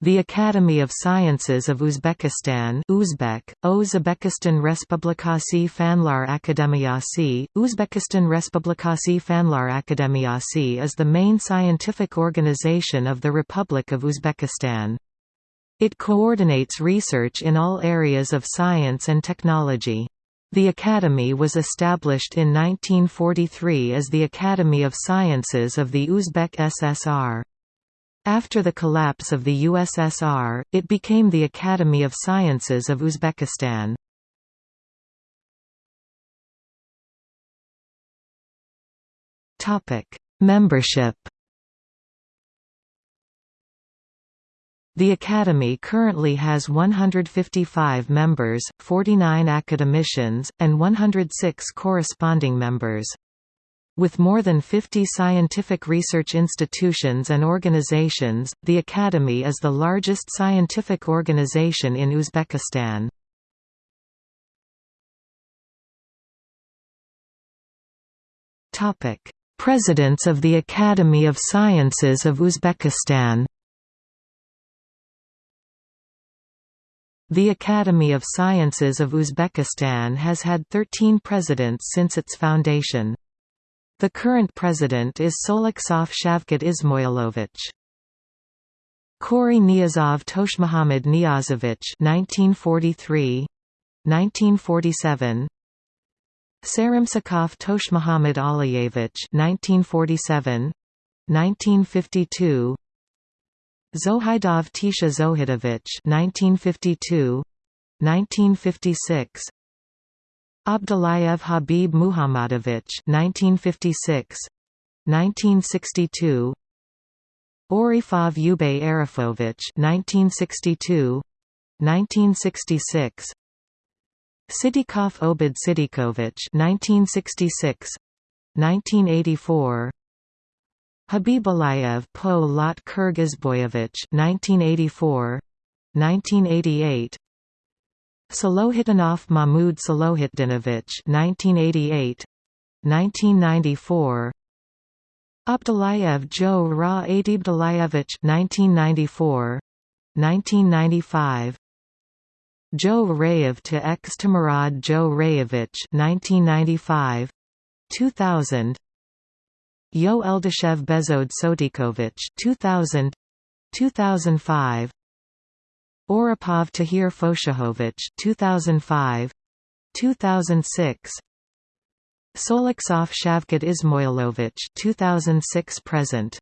The Academy of Sciences of Uzbekistan Uzbek, Uzbekistan Respublikasi Fanlar Akademiyasi, Uzbekistan Respublikasi Fanlar Akademiyasi is the main scientific organization of the Republic of Uzbekistan. It coordinates research in all areas of science and technology. The Academy was established in 1943 as the Academy of Sciences of the Uzbek SSR. After the collapse of the USSR, it became the Academy of Sciences of Uzbekistan. Membership The Academy currently has 155 members, 49 academicians, and 106 corresponding members. With more than 50 scientific research institutions and organizations, the Academy is the largest scientific organization in Uzbekistan. Presidents of the Academy of Sciences of Uzbekistan The Academy of Sciences of Uzbekistan has had 13 presidents since its foundation. The current president is Soliksov Shavkat Ismoilovich. Khori Niyazov Toshmuhammad Niyazovich 1943 1947 Sarimsakov Toshmuhammad Aliyevich 1947 1952 Zohaidov Tisha Zohidovich 1952 1956 Abdullayev Habib Muhammadovich 1956 1962 Orifov Ubay Arifovich 1962 1966 Sidikov Obid Sidikovich 1966 1984 Habibullayev Poʻlat Kyrgyzboyevich 1984 1988 Salohitinov Mahmud Salohitdinovich 1988 1994 Abdullayev Joe Ra Adibdullayevich 1994 1995 Joʻrayev to ex Timurad Joʻrayevich 1995 2000 Yoʻldoshev Bezod Sotikovich 2000 2005 Oripov Tahir Foshahovich 2005 2006 Soliksov Shavkat Ismoilovich 2006 present